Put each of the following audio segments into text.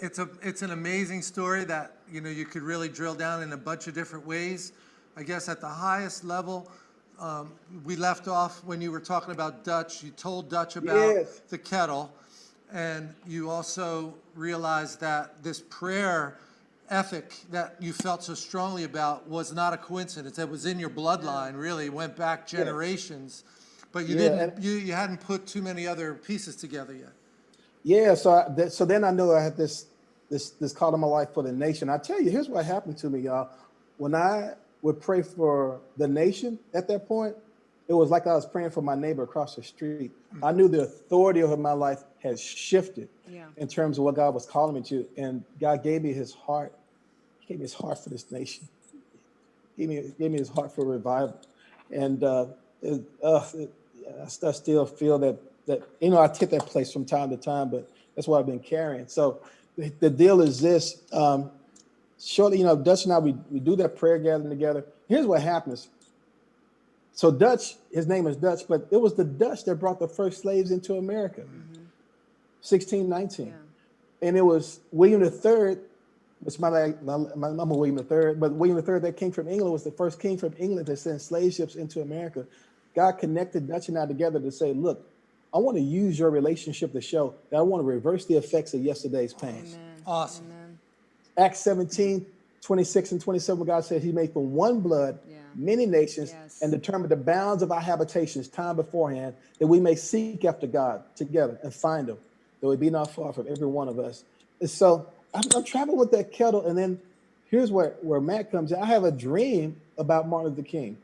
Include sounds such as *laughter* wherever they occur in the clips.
It's a, it's an amazing story that, you know, you could really drill down in a bunch of different ways. I guess at the highest level, um, we left off when you were talking about Dutch. You told Dutch about Yes. the kettle, and you also realized that this prayer ethic that you felt so strongly about was not a coincidence. It was in your bloodline, really, It went back generations. But you Yeah, didn't, you, you hadn't put too many other pieces together yet. Yeah, so I, that, so then I knew I had this this this call in my life for the nation. I tell you, here's what happened to me, y'all. When I would pray for the nation at that point, it was like I was praying for my neighbor across the street. I knew the authority over my life had shifted Yeah. in terms of what God was calling me to, and God gave me His heart. He gave me His heart for this nation. He gave me gave me His heart for revival, and uh, it, uh, it, I still feel that that you know I take that place from time to time, but that's what I've been carrying. So the, the deal is this: um, shortly, you know, Dutch and I we, we do that prayer gathering together. Here's what happens. So Dutch, his name is Dutch, but it was the Dutch that brought the first slaves into America, 1619 Yeah. and it was William III, which my, my, my I'm a William III, but William III that came from England was the first king from England to send slave ships into America. God connected Dutch and I together to say, look, I want to use your relationship to show that I want to reverse the effects of yesterday's pain. Amen. Awesome. Amen. Acts 17, 26 and 27, God said he made from one blood Yeah. many nations Yes. and determined the bounds of our habitations time beforehand, that we may seek after God together and find him, though he be not far from every one of us. And so I'm, I'm traveling with that kettle, and then here's where, where Matt comes in. I have a dream about Martin Luther King.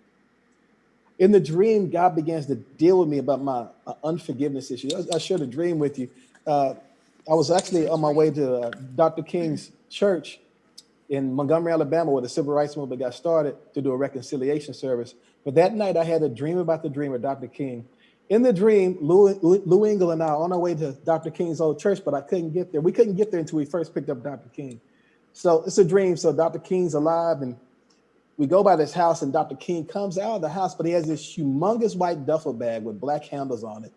In the dream, God begins to deal with me about my uh, unforgiveness issue. I, I shared a dream with you. Uh, I was actually on my way to uh, Dr. King's church in Montgomery, Alabama, where the civil rights movement got started to do a reconciliation service. But that night, I had a dream about the dream of Dr. King. In the dream, Lou, Lou Engle and I on our way to Dr. King's old church, but I couldn't get there. We couldn't get there until we first picked up Dr. King. So it's a dream. So Dr. King's alive, and we go by this house, and Dr. King comes out of the house, but he has this humongous white duffel bag with black handles on it.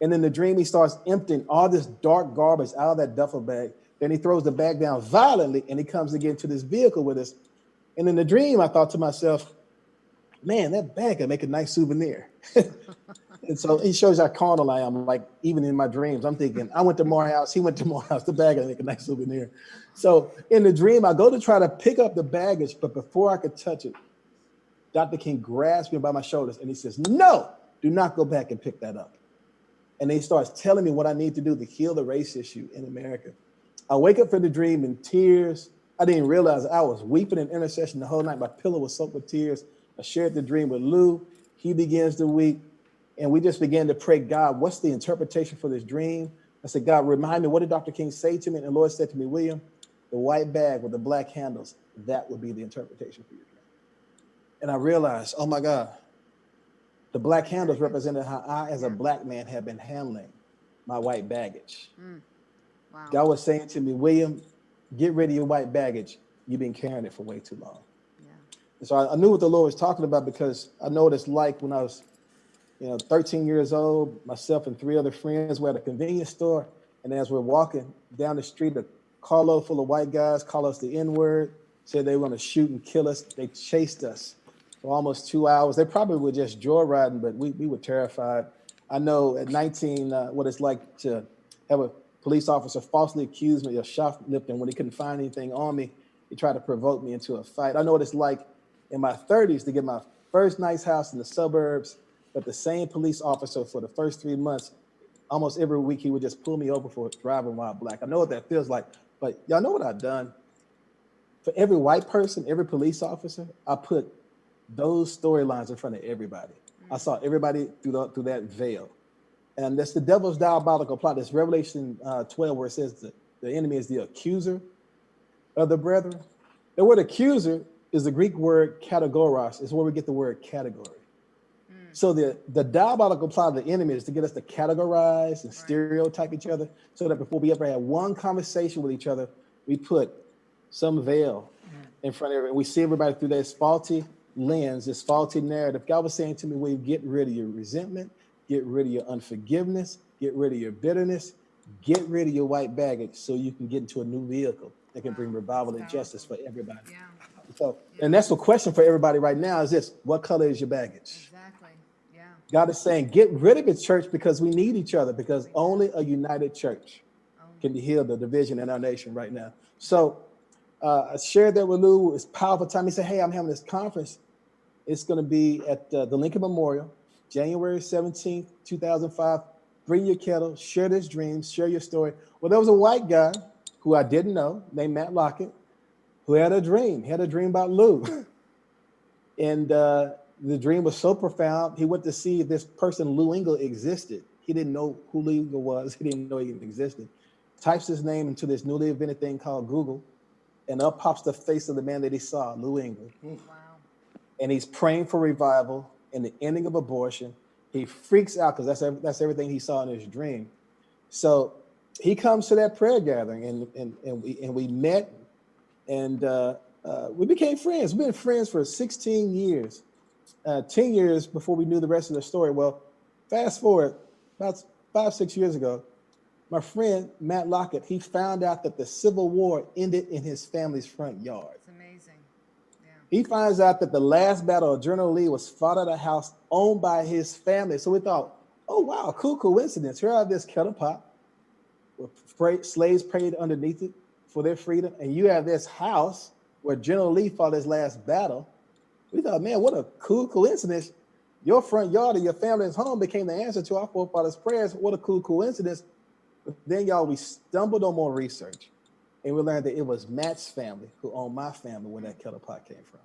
And in the dream, he starts emptying all this dark garbage out of that duffel bag. Then he throws the bag down violently and he comes again to this vehicle with us. And in the dream, I thought to myself, man, that bag could make a nice souvenir. *laughs* and so it shows how carnal I am. Like even in my dreams, I'm thinking, I went to Morehouse, he went to Morehouse, the bag could make a nice souvenir. So in the dream, I go to try to pick up the baggage, but before I could touch it, Dr. King grabs me by my shoulders and he says, no, do not go back and pick that up. And he starts telling me what I need to do to heal the race issue in America. I wake up from the dream in tears. I didn't realize I was weeping in intercession the whole night. My pillow was soaked with tears. I shared the dream with Lou. He begins to weep. And we just began to pray, God, what's the interpretation for this dream? I said, God, remind me, what did Dr. King say to me? And the Lord said to me, William, the white bag with the black handles, that would be the interpretation for your dream. And I realized, oh my God, the black handles represented how I, as a black man, have been handling my white baggage. Mm. Wow. God was saying to me, William, get rid of your white baggage. You've been carrying it for way too long. Yeah. And so I, I knew what the Lord was talking about because I know what it's like when I was, you know, 13 years old, myself and three other friends were at a convenience store. And as we're walking down the street, a carload full of white guys call us the N word, said they were to shoot and kill us. They chased us for almost two hours. They probably were just joyriding, but we, we were terrified. I know at 19 uh, what it's like to have a police officer falsely accuse me of shoplifting when he couldn't find anything on me. He tried to provoke me into a fight. I know what it's like in my 30s to get my first nice house in the suburbs, but the same police officer for the first three months, almost every week, he would just pull me over for driving while black. I know what that feels like, but y'all know what I've done? For every white person, every police officer, I put those storylines in front of everybody. I saw everybody through, the, through that veil. And that's the devil's diabolical plot. That's Revelation uh, 12, where it says that the enemy is the accuser of the brethren. The word accuser is the Greek word kategoros. It's where we get the word category. So the, the diabolical plot of the enemy is to get us to categorize and stereotype each other so that before we ever have one conversation with each other, we put some veil in front of everybody. We see everybody through this faulty lens, this faulty narrative. God was saying to me, well, get rid of your resentment, get rid of your unforgiveness, get rid of your bitterness, get rid of your white baggage so you can get into a new vehicle that can bring revival and justice for everybody. Yeah, So, and that's the question for everybody right now is this, what color is your baggage? exactly. God is saying, get rid of the church, because we need each other, because only a united church Oh, can heal the division in our nation right now. So uh, I shared that with Lou. It's powerful time. He said, hey, I'm having this conference. It's going to be at uh, the Lincoln Memorial, January 17th, 2005. Bring your kettle, share this dream, share your story. Well, there was a white guy who I didn't know named Matt Lockett who had a dream. He had a dream about Lou. *laughs* and uh, the dream was so profound, he went to see if this person, Lou Engle, existed. He didn't know who Lou Engle was. *laughs* He didn't know he even existed. Types his name into this newly invented thing called Google, and up pops the face of the man that he saw, Lou Engle. Wow. And he's praying for revival and the ending of abortion. He freaks out because that's, that's everything he saw in his dream. So he comes to that prayer gathering, and, and, and, we, and we met, and uh, uh, we became friends. We've been friends for 16 years, uh, 10 years before we knew the rest of the story. Well, fast forward about five, six years ago, my friend Matt Lockett, he found out that the Civil War ended in his family's front yard. It's amazing. Yeah. He finds out that the last battle of General Lee was fought at a house owned by his family. So we thought, oh, wow, cool coincidence. Here I have this kettle pot where slaves prayed underneath it for their freedom. And you have this house where General Lee fought his last battle. We thought, man, what a cool coincidence. Your front yard of your family's home became the answer to our forefathers' prayers. What a cool coincidence. But then, y'all, we stumbled on more research and we learned that it was Matt's family who owned my family where that kettle pot came from.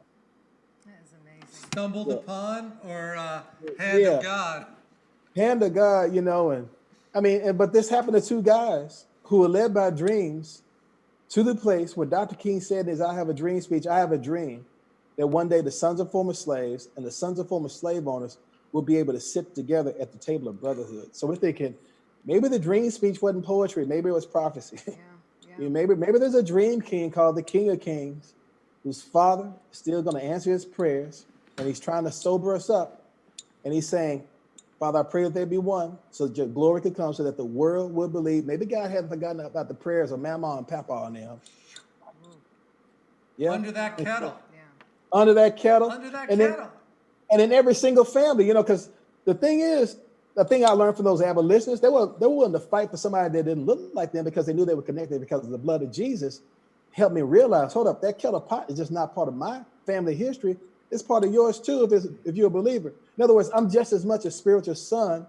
That is amazing. Stumbled Yeah. upon or uh, hand Yeah. of God? hand of God, you know, and I mean, and, but this happened to two guys who were led by dreams to the place where Dr. King said is I have a dream speech, I have a dream that one day the sons of former slaves and the sons of former slave owners will be able to sit together at the table of brotherhood. So we're thinking maybe the dream speech wasn't poetry, maybe it was prophecy. Yeah. *laughs* You Yeah. know, maybe maybe there's a dream king called the King of Kings, whose father is still going to answer his prayers, and he's trying to sober us up, and he's saying, "Father, I pray that there be one, so that your glory could come, so that the world will believe." Maybe God hadn't forgotten about the prayers of Mama and Papa and them. Yeah, Under that kettle. Under that kettle, Under that and then and in every single family, you know, because the thing is, the thing I learned from those abolitionists, they were they were willing to fight for somebody that didn't look like them because they knew they were connected because of the blood of Jesus. Helped me realize, hold up, that kettle pot is just not part of my family history. It's part of yours too, if it's, if you're a believer. In other words, I'm just as much a spiritual son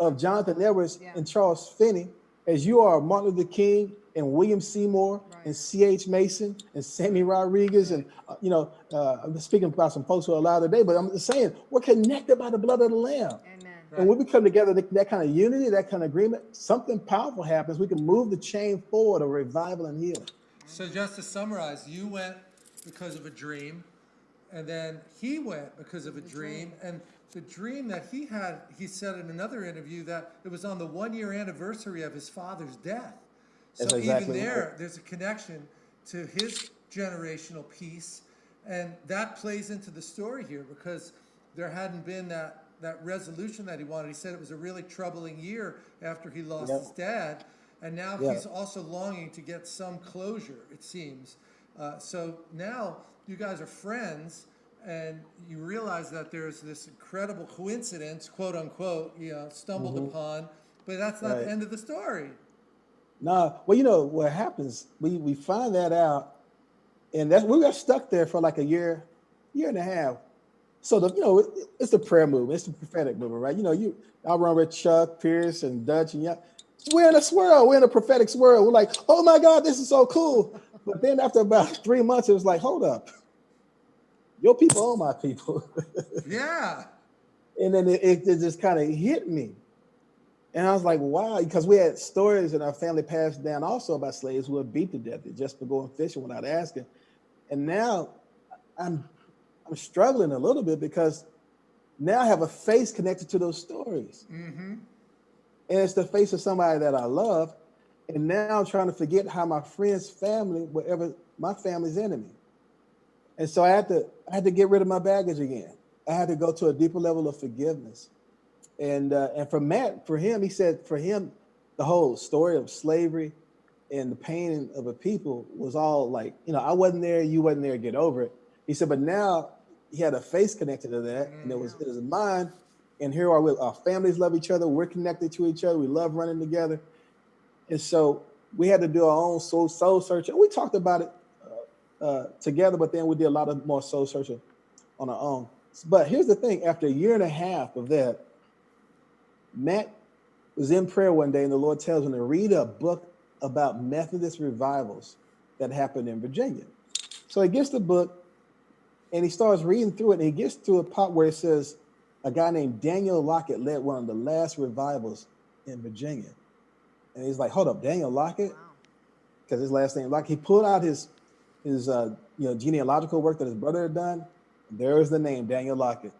of Jonathan Edwards Yeah. and Charles Finney as you are Martin Luther King and William Seymour Right. and C.H. Mason and Sammy Rodriguez and uh, you know uh, I'm speaking about some folks who are alive today, but I'm just saying we're connected by the blood of the Lamb. Amen. And when we come together, that, that kind of unity, that kind of agreement, something powerful happens. We can move the chain forward of revival and healing. So just to summarize, you went because of a dream, and then he went because of a dream, and the dream that he had, he said in another interview that it was on the one-year anniversary of his father's death. That's So even there, right. there's a connection to his generational piece, and that plays into the story here because there hadn't been that that resolution that he wanted. He said it was a really troubling year after he lost Yep. his dad, and now Yeah. he's also longing to get some closure. It seems. Uh, so now you guys are friends, and you realize that there's this incredible coincidence, quote unquote, you know, stumbled mm-hmm. upon, but that's not. Right. the end of the story. Nah, well, you know what happens? We we find that out, and that's we got stuck there for like a year, year and a half. So the you know it, it's the prayer movement, it's the prophetic movement, right? You know, you I run with Chuck Pierce and Dutch and yeah, we're in a swirl, we're in a prophetic swirl. We're like, oh my God, this is so cool. But then after about *laughs* three months, it was like, hold up, your people are my people. *laughs* Yeah. and then it, it, it just kind of hit me and i was like wow because we had stories in our family passed down also about slaves who were beat to death just for going fishing without asking and now i'm i'm struggling a little bit because now i have a face connected to those stories Mm-hmm. and it's the face of somebody that i love and now i'm trying to forget how my friend's family were ever my family's enemy and so i had to i had to get rid of my baggage again i had to go to a deeper level of forgiveness and uh, and for matt for him he said for him the whole story of slavery and the pain of a people was all like, you know, I wasn't there, you wasn't there, get over it. He said, but now he had a face connected to that, and it was it was mine. And here are we, our families love each other, we're connected to each other, we love running together. And so we had to do our own soul soul search. And We talked about it uh, together, but then we did a lot of more soul searching on our own. But here's the thing: after a year and a half of that, Matt was in prayer one day, and the Lord tells him to read a book about Methodist revivals that happened in Virginia. So he gets the book, and he starts reading through it, and he gets to a part where it says a guy named Daniel Lockett led one of the last revivals in Virginia. And he's like, hold up, Daniel Lockett? Because his last name Lockett. He pulled out his his uh, you know genealogical work that his brother had done. There is the name, Daniel Lockett.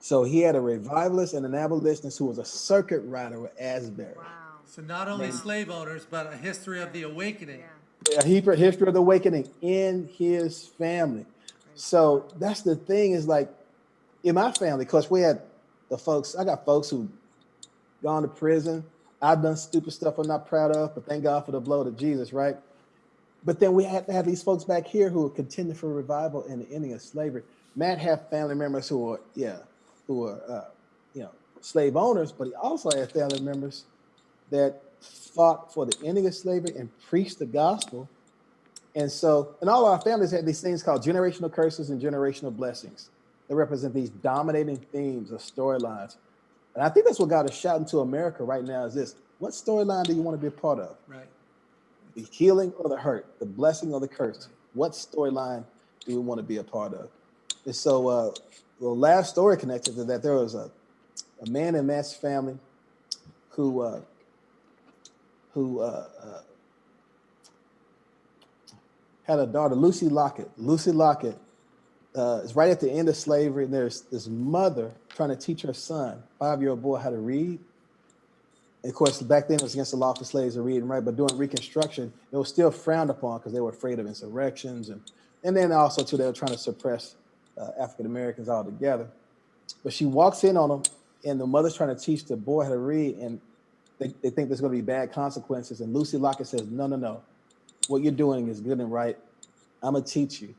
So he had a revivalist and an abolitionist who was a circuit rider with Asbury. Wow. So not only Man. slave owners, but a history of the awakening. Yeah. a Hebrew history of the awakening in his family. So that's the thing is like in my family, because we had the folks, I got folks who gone to prison. I've done stupid stuff I'm not proud of, but thank God for the blood of Jesus, right? But then we had to have these folks back here who are contending for revival and the ending of slavery. Matt had family members who were, yeah, who were, uh, you know, slave owners, but he also had family members that fought for the ending of slavery and preached the gospel. And so, and all our families had these things called generational curses and generational blessings that represent these dominating themes or storylines. And I think that's what God is shouting to America right now is this. What storyline do you want to be a part of? Right. The healing or the hurt, the blessing or the curse? What storyline do we want to be a part of? And so, uh, the last story connected to that, there was a, a man in Matt's family who uh, who uh, uh, had a daughter, Lucy Lockett. Lucy Lockett uh, is right at the end of slavery, and there's this mother trying to teach her son, five-year-old boy, how to read. Of course, back then it was against the law for slaves to read and write, but during Reconstruction, it was still frowned upon because they were afraid of insurrections, and and then also too they were trying to suppress uh, African Americans altogether. But she walks in on them, and the mother's trying to teach the boy how to read, and they, they think there's going to be bad consequences. And Lucy Lockett says, "No, no, no. What you're doing is good and right. I'm gonna teach you,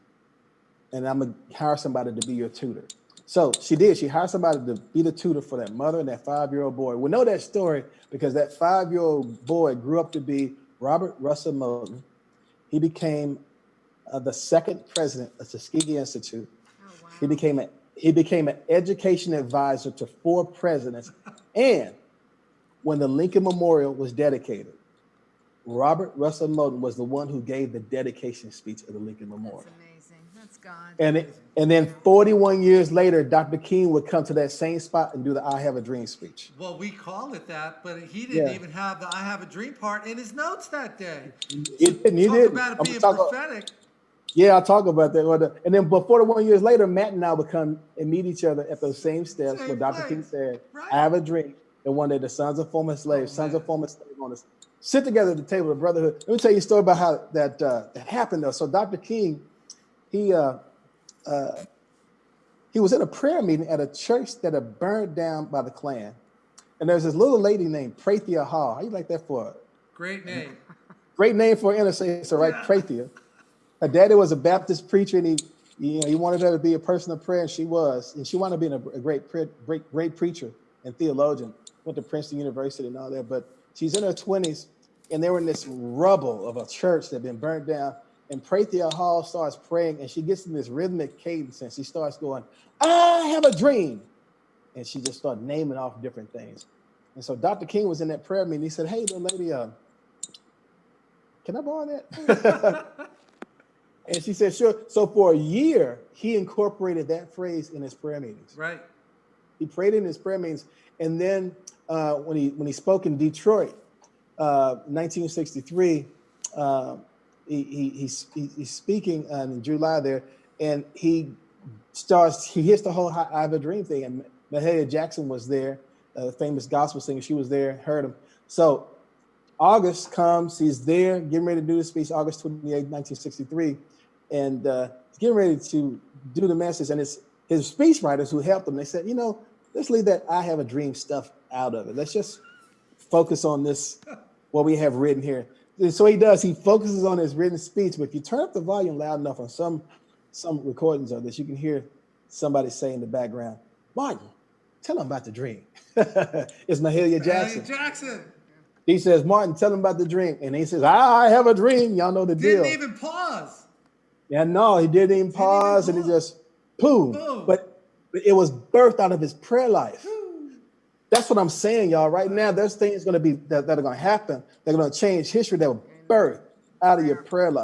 and I'm gonna hire somebody to be your tutor." So she did. She hired somebody to be the tutor for that mother and that five-year-old boy. We know that story because that five-year-old boy grew up to be Robert Russell Moton. He became uh, the second president of Tuskegee Institute. Oh, wow. He became a he became an education advisor to four presidents. And when the Lincoln Memorial was dedicated, Robert Russell Moton was the one who gave the dedication speech of the Lincoln Memorial. That's amazing. That's God. And and then 41 years later, Dr. King would come to that same spot and do the I Have a Dream speech. Well, we call it that, but he didn't Yeah. even have the "I Have a Dream" part in his notes that day. It, and he Talk did. about it I'm being talking- prophetic. Yeah, I'll talk about that. Well, the- And then, but 41 years later, Matt and I would come and meet each other at those same steps where Same Dr. King said, Right. I have a dream. And one day the sons of former slaves, Oh, sons man. of former slave owners, sit together at the table of brotherhood. Let me tell you a story about how that uh, that happened though. So Dr. King, he uh, uh, he was in a prayer meeting at a church that had burned down by the Klan. And there's this little lady named Prathia Hall. How you like that for? Great name. Great name for an intercessor, right? Prathia. Her daddy was a Baptist preacher, and he, you know, he wanted her to be a person of prayer, and she was. And she wanted to be a, a great, pre- great, great preacher and theologian. Went to Princeton University and all that. But she's in her twenties, and they were in this rubble of a church that had been burned down. And Prathia Hall starts praying, and she gets in this rhythmic cadence, and she starts going, "I have a dream," and she just started naming off different things. And so Dr. King was in that prayer meeting. He said, "Hey, little lady, uh, can I borrow that?" *laughs* and she said, "Sure." So for a year, he incorporated that phrase in his prayer meetings. Right. He prayed in his prayer meetings, and then uh, when he when he spoke in Detroit, uh, 1963, uh, he, he, he's, he's speaking uh, in July there, and he starts he hits the whole I have a dream thing, and Mahalia Jackson was there, a famous gospel singer. She was there, heard him. So August comes, he's there, getting ready to do the speech, August 28, 1963, and uh, getting ready to do the message. And it's his speech writers who helped him. They said, you know, let's leave that I have a dream stuff out of it. Let's just focus on this, what we have written here. So he does, he focuses on his written speech, but if you turn up the volume loud enough on some, some recordings of this, you can hear somebody say in the background, Martin, tell him about the dream. *laughs* it's Mahalia Jackson. Hey, Jackson He says, Martin, tell him about the dream. And he says, I have a dream. Y'all know the deal. He didn't even pause. Yeah, no, he didn't even pause and he just boom. Boom. But, but it was birthed out of his prayer life. That's what I'm saying, y'all. Right now, there's things going to be that, that are going to happen. They're going to change history that were birthed out of your prayer life.